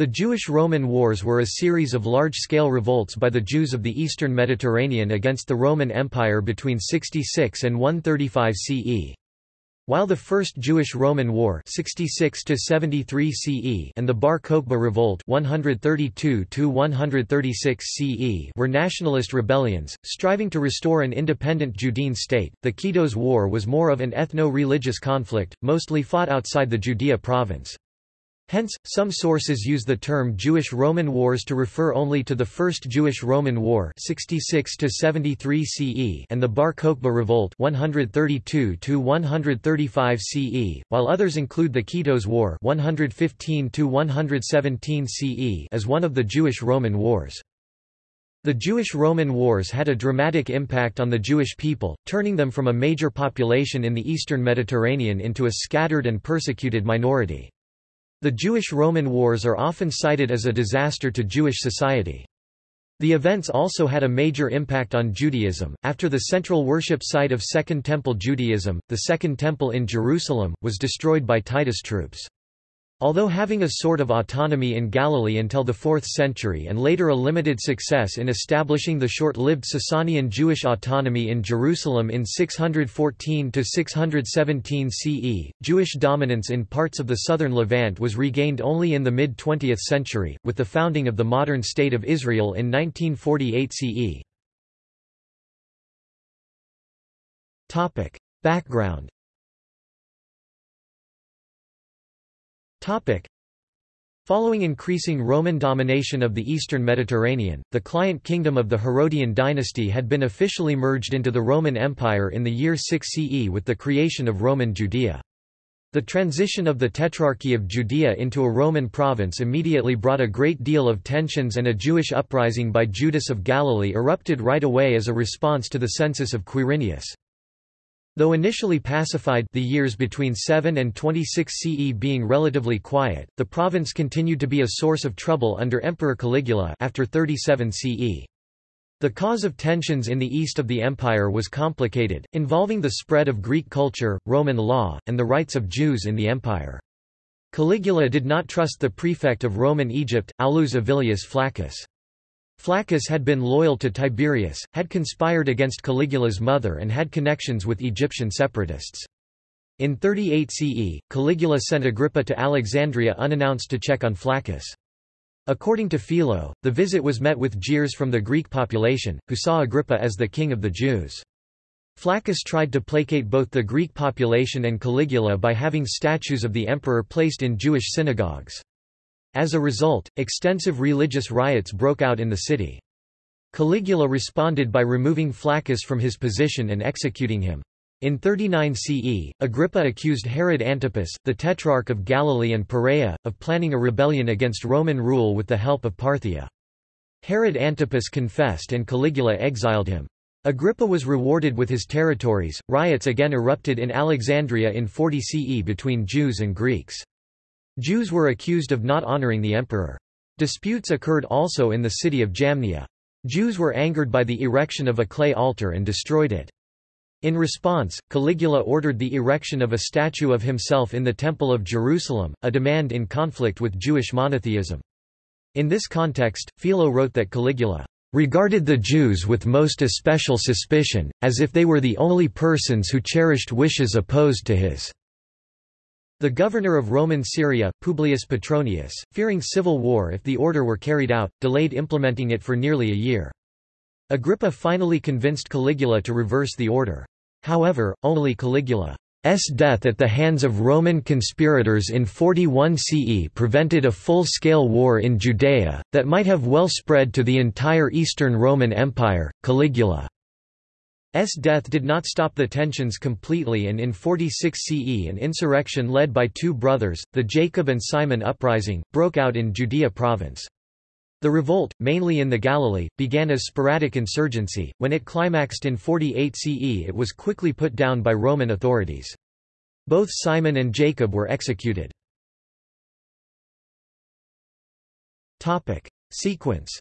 The Jewish-Roman Wars were a series of large-scale revolts by the Jews of the eastern Mediterranean against the Roman Empire between 66 and 135 CE. While the First Jewish-Roman War 66 CE and the Bar Kokhba Revolt 132 CE were nationalist rebellions, striving to restore an independent Judean state, the Kitos War was more of an ethno-religious conflict, mostly fought outside the Judea province. Hence, some sources use the term Jewish-Roman Wars to refer only to the First Jewish-Roman War 66 CE and the Bar Kokhba Revolt 132 CE, while others include the Kitos War 115 CE as one of the Jewish-Roman Wars. The Jewish-Roman Wars had a dramatic impact on the Jewish people, turning them from a major population in the eastern Mediterranean into a scattered and persecuted minority. The Jewish-Roman Wars are often cited as a disaster to Jewish society. The events also had a major impact on Judaism. After the central worship site of Second Temple Judaism, the Second Temple in Jerusalem, was destroyed by Titus troops. Although having a sort of autonomy in Galilee until the 4th century and later a limited success in establishing the short-lived Sasanian Jewish autonomy in Jerusalem in 614–617 CE, Jewish dominance in parts of the southern Levant was regained only in the mid-20th century, with the founding of the modern State of Israel in 1948 CE. Background Following increasing Roman domination of the eastern Mediterranean, the client kingdom of the Herodian dynasty had been officially merged into the Roman Empire in the year 6 CE with the creation of Roman Judea. The transition of the Tetrarchy of Judea into a Roman province immediately brought a great deal of tensions and a Jewish uprising by Judas of Galilee erupted right away as a response to the census of Quirinius. Though initially pacified the years between 7 and 26 CE being relatively quiet, the province continued to be a source of trouble under Emperor Caligula after 37 CE. The cause of tensions in the east of the empire was complicated, involving the spread of Greek culture, Roman law, and the rights of Jews in the empire. Caligula did not trust the prefect of Roman Egypt, Aulus Avilius Flaccus. Flaccus had been loyal to Tiberius, had conspired against Caligula's mother and had connections with Egyptian separatists. In 38 CE, Caligula sent Agrippa to Alexandria unannounced to check on Flaccus. According to Philo, the visit was met with jeers from the Greek population, who saw Agrippa as the king of the Jews. Flaccus tried to placate both the Greek population and Caligula by having statues of the emperor placed in Jewish synagogues. As a result, extensive religious riots broke out in the city. Caligula responded by removing Flaccus from his position and executing him. In 39 CE, Agrippa accused Herod Antipas, the Tetrarch of Galilee and Perea, of planning a rebellion against Roman rule with the help of Parthia. Herod Antipas confessed and Caligula exiled him. Agrippa was rewarded with his territories. Riots again erupted in Alexandria in 40 CE between Jews and Greeks. Jews were accused of not honoring the emperor. Disputes occurred also in the city of Jamnia. Jews were angered by the erection of a clay altar and destroyed it. In response, Caligula ordered the erection of a statue of himself in the Temple of Jerusalem, a demand in conflict with Jewish monotheism. In this context, Philo wrote that Caligula regarded the Jews with most especial suspicion, as if they were the only persons who cherished wishes opposed to his. The governor of Roman Syria, Publius Petronius, fearing civil war if the order were carried out, delayed implementing it for nearly a year. Agrippa finally convinced Caligula to reverse the order. However, only Caligula's death at the hands of Roman conspirators in 41 CE prevented a full-scale war in Judea, that might have well spread to the entire Eastern Roman Empire. Caligula S death did not stop the tensions completely and in 46 CE an insurrection led by two brothers, the Jacob and Simon uprising, broke out in Judea province. The revolt, mainly in the Galilee, began as sporadic insurgency, when it climaxed in 48 CE it was quickly put down by Roman authorities. Both Simon and Jacob were executed. Sequence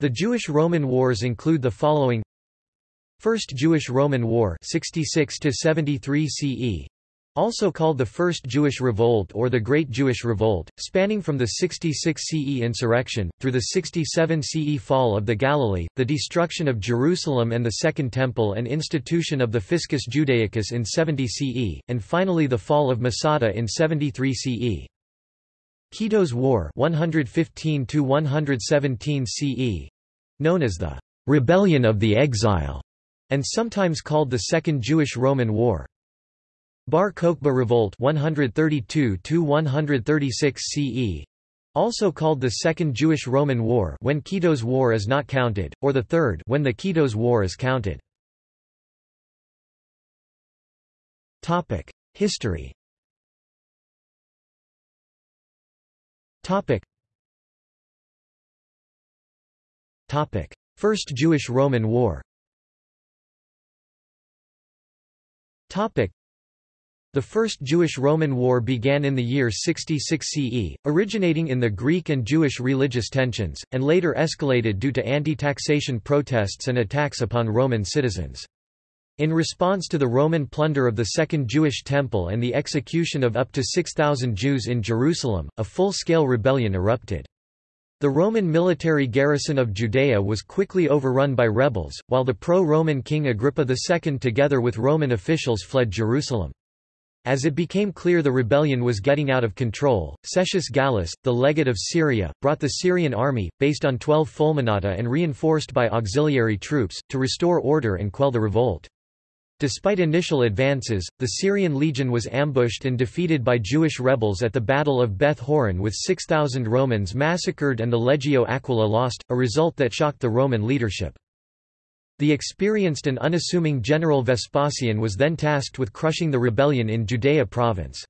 The Jewish-Roman Wars include the following. First Jewish-Roman War 66 73 CE Also called the First Jewish Revolt or the Great Jewish Revolt, spanning from the 66 CE insurrection, through the 67 CE fall of the Galilee, the destruction of Jerusalem and the Second Temple and institution of the Fiscus Judaicus in 70 CE, and finally the fall of Masada in 73 CE. Kitos War 115 117 CE, known as the «Rebellion of the Exile», and sometimes called the Second Jewish-Roman War. Bar Kokhba Revolt 132 136 CE also called the Second Jewish-Roman War when Kitos War is not counted, or the Third when the Kitos War is counted. History First Jewish-Roman War. The First Jewish-Roman War began in the year 66 CE, originating in the Greek and Jewish religious tensions, and later escalated due to anti-taxation protests and attacks upon Roman citizens. In response to the Roman plunder of the Second Jewish Temple and the execution of up to 6,000 Jews in Jerusalem, a full-scale rebellion erupted. The Roman military garrison of Judea was quickly overrun by rebels, while the pro-Roman king Agrippa II together with Roman officials fled Jerusalem. As it became clear the rebellion was getting out of control, Cestius Gallus, the legate of Syria, brought the Syrian army, based on 12 fulminata and reinforced by auxiliary troops, to restore order and quell the revolt. Despite initial advances, the Syrian legion was ambushed and defeated by Jewish rebels at the Battle of Beth Horon with 6,000 Romans massacred and the Legio Aquila lost, a result that shocked the Roman leadership. The experienced and unassuming general Vespasian was then tasked with crushing the rebellion in Judea province.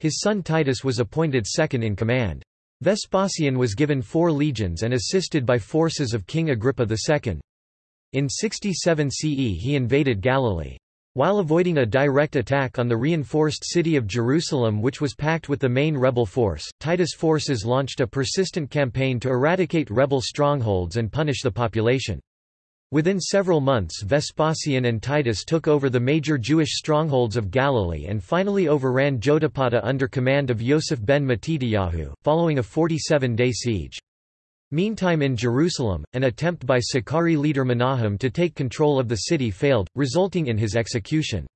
His son Titus was appointed second in command. Vespasian was given four legions and assisted by forces of King Agrippa II. In 67 CE he invaded Galilee. While avoiding a direct attack on the reinforced city of Jerusalem which was packed with the main rebel force, Titus' forces launched a persistent campaign to eradicate rebel strongholds and punish the population. Within several months Vespasian and Titus took over the major Jewish strongholds of Galilee and finally overran Jotapata under command of Yosef ben Matityahu, following a 47-day siege. Meantime in Jerusalem, an attempt by Sicarii leader Menahem to take control of the city failed, resulting in his execution.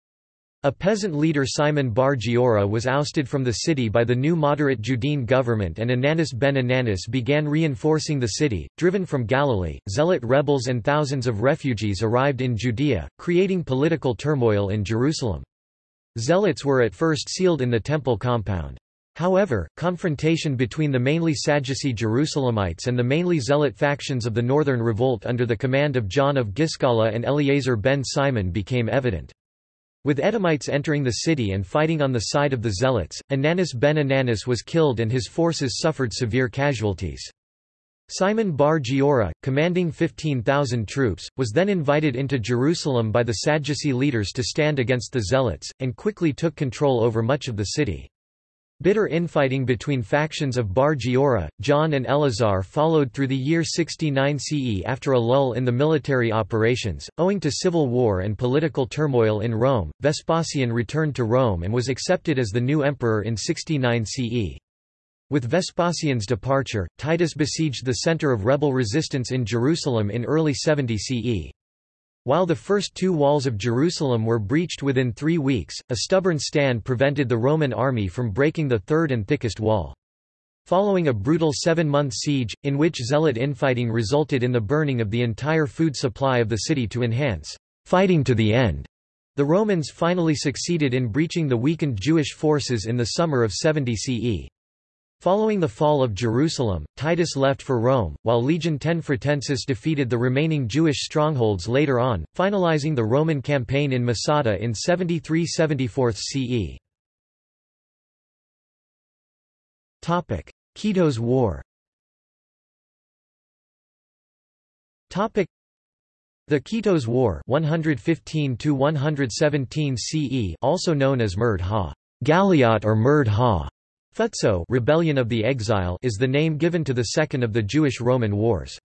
A peasant leader Simon bar Giora was ousted from the city by the new moderate Judean government and Ananus ben Ananus began reinforcing the city. Driven from Galilee, zealot rebels and thousands of refugees arrived in Judea, creating political turmoil in Jerusalem. Zealots were at first sealed in the temple compound. However, confrontation between the mainly Sadducee Jerusalemites and the mainly Zealot factions of the Northern Revolt under the command of John of Giscala and Eleazar ben Simon became evident. With Edomites entering the city and fighting on the side of the Zealots, Ananus ben Ananus was killed and his forces suffered severe casualties. Simon bar Giora, commanding 15,000 troops, was then invited into Jerusalem by the Sadducee leaders to stand against the Zealots, and quickly took control over much of the city. Bitter infighting between factions of Bar Giora, John and Eleazar followed through the year 69 CE after a lull in the military operations. Owing to civil war and political turmoil in Rome, Vespasian returned to Rome and was accepted as the new emperor in 69 CE. With Vespasian's departure, Titus besieged the center of rebel resistance in Jerusalem in early 70 CE. While the first two walls of Jerusalem were breached within three weeks, a stubborn stand prevented the Roman army from breaking the third and thickest wall. Following a brutal seven-month siege, in which zealot infighting resulted in the burning of the entire food supply of the city to enhance fighting to the end, the Romans finally succeeded in breaching the weakened Jewish forces in the summer of 70 CE. Following the fall of Jerusalem, Titus left for Rome, while Legion X Fretensis defeated the remaining Jewish strongholds later on, finalizing the Roman campaign in Masada in 73–74 CE. Kitos War the Kitos War 115 CE also known as Murd ha Galiot or Murd ha Futso Rebellion of the Exile is the name given to the second of the Jewish-Roman Wars.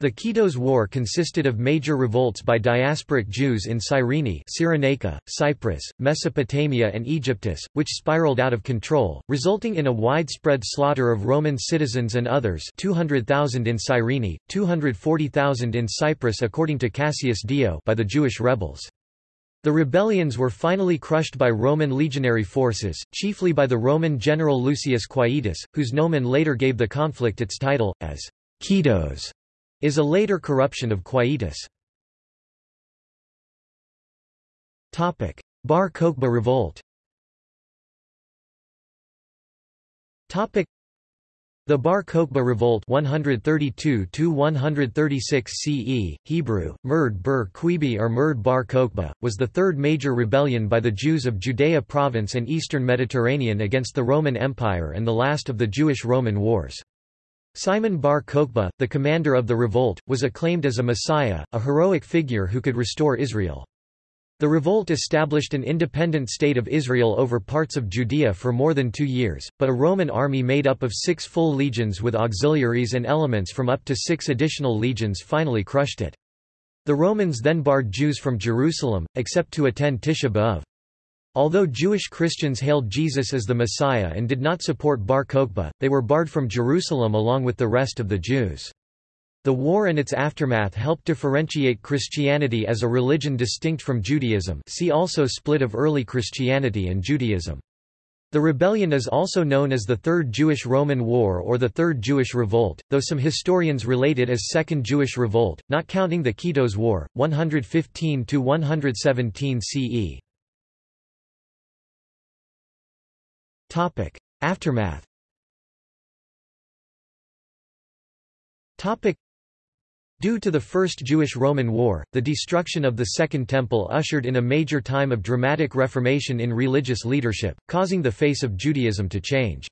The Kitos War consisted of major revolts by diasporic Jews in Cyrene Cyrenaica, Cyprus, Mesopotamia and Aegyptus, which spiraled out of control, resulting in a widespread slaughter of Roman citizens and others 200,000 in Cyrene, 240,000 in Cyprus according to Cassius Dio by the Jewish rebels. The rebellions were finally crushed by Roman legionary forces, chiefly by the Roman general Lucius Quietus, whose nomen later gave the conflict its title, as Kitos is a later corruption of Quietus. Bar Kokhba revolt the Bar Kokhba revolt 132 CE, Hebrew, Murd Quibi or Murd Bar Kokhba, was the third major rebellion by the Jews of Judea province and eastern Mediterranean against the Roman Empire and the last of the Jewish-Roman wars. Simon bar Kokhba, the commander of the revolt, was acclaimed as a messiah, a heroic figure who could restore Israel. The revolt established an independent state of Israel over parts of Judea for more than two years, but a Roman army made up of six full legions with auxiliaries and elements from up to six additional legions finally crushed it. The Romans then barred Jews from Jerusalem, except to attend Tisha B'Av. Although Jewish Christians hailed Jesus as the Messiah and did not support Bar Kokhba, they were barred from Jerusalem along with the rest of the Jews. The war and its aftermath helped differentiate Christianity as a religion distinct from Judaism see also Split of early Christianity and Judaism. The rebellion is also known as the Third Jewish-Roman War or the Third Jewish Revolt, though some historians relate it as Second Jewish Revolt, not counting the Kitos War, 115–117 CE. Topic: Aftermath. Topic: Due to the First Jewish-Roman War, the destruction of the Second Temple ushered in a major time of dramatic reformation in religious leadership, causing the face of Judaism to change.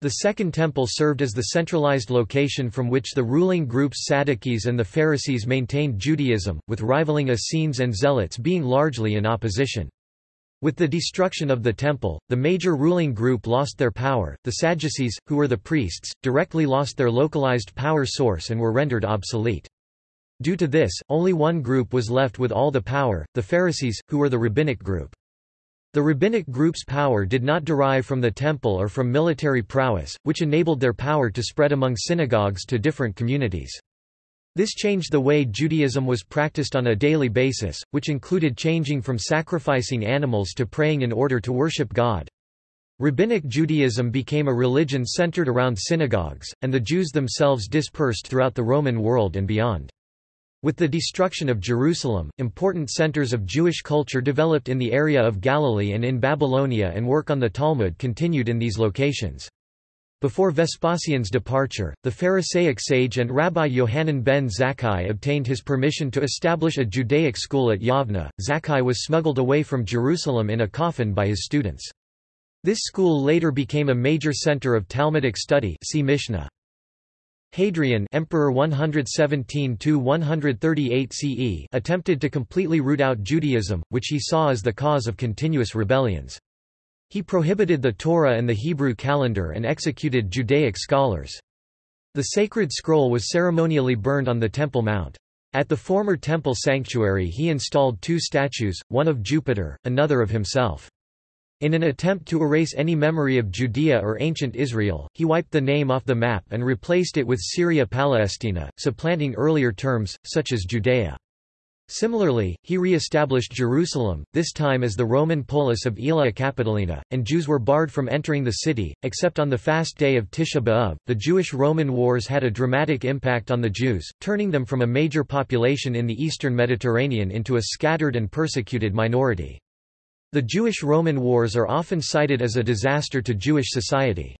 The Second Temple served as the centralized location from which the ruling groups Sadducees and the Pharisees maintained Judaism, with rivaling Essenes and Zealots being largely in opposition. With the destruction of the temple, the major ruling group lost their power. The Sadducees, who were the priests, directly lost their localized power source and were rendered obsolete. Due to this, only one group was left with all the power, the Pharisees, who were the rabbinic group. The rabbinic group's power did not derive from the temple or from military prowess, which enabled their power to spread among synagogues to different communities. This changed the way Judaism was practiced on a daily basis, which included changing from sacrificing animals to praying in order to worship God. Rabbinic Judaism became a religion centered around synagogues, and the Jews themselves dispersed throughout the Roman world and beyond. With the destruction of Jerusalem, important centers of Jewish culture developed in the area of Galilee and in Babylonia and work on the Talmud continued in these locations. Before Vespasian's departure, the Pharisaic sage and Rabbi Yohanan ben Zakkai obtained his permission to establish a Judaic school at Yavna. Zakkai was smuggled away from Jerusalem in a coffin by his students. This school later became a major center of Talmudic study see Mishnah. Hadrian Emperor 117–138 CE attempted to completely root out Judaism, which he saw as the cause of continuous rebellions. He prohibited the Torah and the Hebrew calendar and executed Judaic scholars. The sacred scroll was ceremonially burned on the Temple Mount. At the former temple sanctuary he installed two statues, one of Jupiter, another of himself. In an attempt to erase any memory of Judea or ancient Israel, he wiped the name off the map and replaced it with Syria Palestina, supplanting earlier terms, such as Judea. Similarly, he re-established Jerusalem, this time as the Roman polis of Aelia Capitolina, and Jews were barred from entering the city, except on the fast day of Tisha B'Av. The Jewish-Roman wars had a dramatic impact on the Jews, turning them from a major population in the eastern Mediterranean into a scattered and persecuted minority. The Jewish-Roman wars are often cited as a disaster to Jewish society.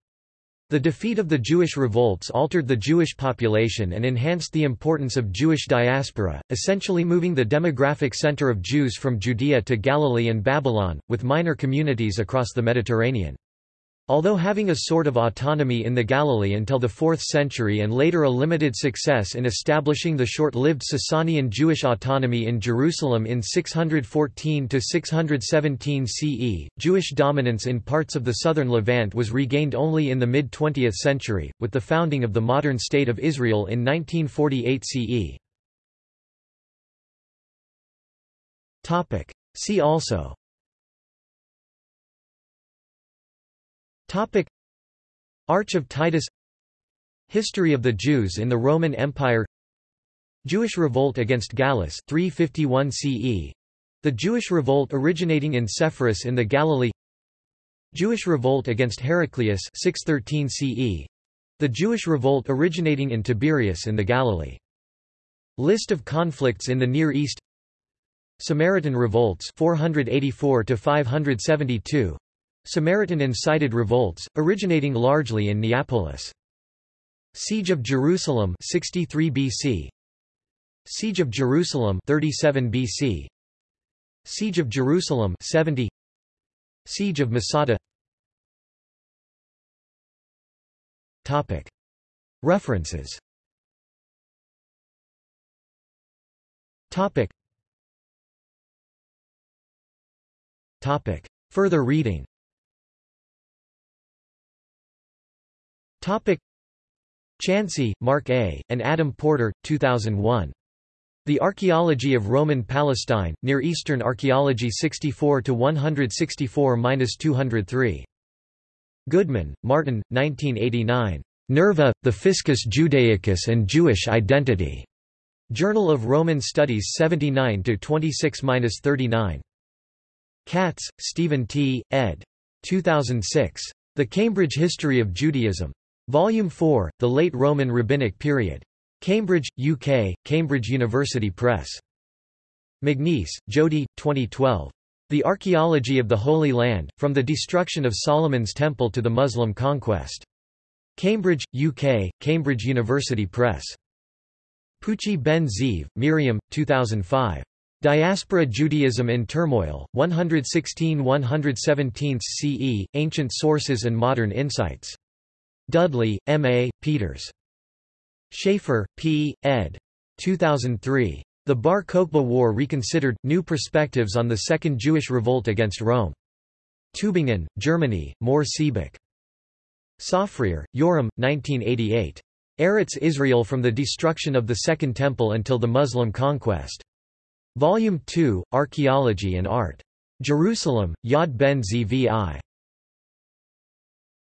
The defeat of the Jewish revolts altered the Jewish population and enhanced the importance of Jewish diaspora, essentially moving the demographic center of Jews from Judea to Galilee and Babylon, with minor communities across the Mediterranean. Although having a sort of autonomy in the Galilee until the 4th century and later a limited success in establishing the short-lived Sasanian Jewish autonomy in Jerusalem in 614–617 CE, Jewish dominance in parts of the southern Levant was regained only in the mid-20th century, with the founding of the modern State of Israel in 1948 CE. See also Topic. Arch of Titus. History of the Jews in the Roman Empire. Jewish revolt against Gallus 351 CE The Jewish revolt originating in Sepphoris in the Galilee. Jewish revolt against Heraclius 613 CE The Jewish revolt originating in Tiberias in the Galilee. List of conflicts in the Near East. Samaritan revolts 484 to 572 Samaritan-incited revolts, originating largely in Neapolis. Siege of Jerusalem 63 BC. Siege of Jerusalem 37 BC. Siege of Jerusalem 70. Siege of Masada. Topic. References. Topic. Topic. Further reading Topic Chancey, Mark A., and Adam Porter, 2001. The Archaeology of Roman Palestine, Near Eastern Archaeology 64–164–203. Goodman, Martin, 1989. Nerva, the Fiscus Judaicus and Jewish Identity. Journal of Roman Studies 79–26–39. Katz, Stephen T., ed. 2006. The Cambridge History of Judaism. Volume 4, The Late Roman Rabbinic Period. Cambridge, UK, Cambridge University Press. Magness, Jodi, 2012. The Archaeology of the Holy Land, From the Destruction of Solomon's Temple to the Muslim Conquest. Cambridge, UK, Cambridge University Press. Pucci Ben Zeev, Miriam, 2005. Diaspora Judaism in Turmoil, 116–117 CE, Ancient Sources and Modern Insights. Dudley, M. A., Peters. Schaefer, P., ed. 2003. The Bar Kokhba War Reconsidered – New Perspectives on the Second Jewish Revolt Against Rome. Tübingen, Germany, Mohr Siebeck. Tsafrir, Yoram, 1988. Eretz Israel from the Destruction of the Second Temple until the Muslim Conquest. Volume 2, Archaeology and Art. Jerusalem, Yad Ben Zvi.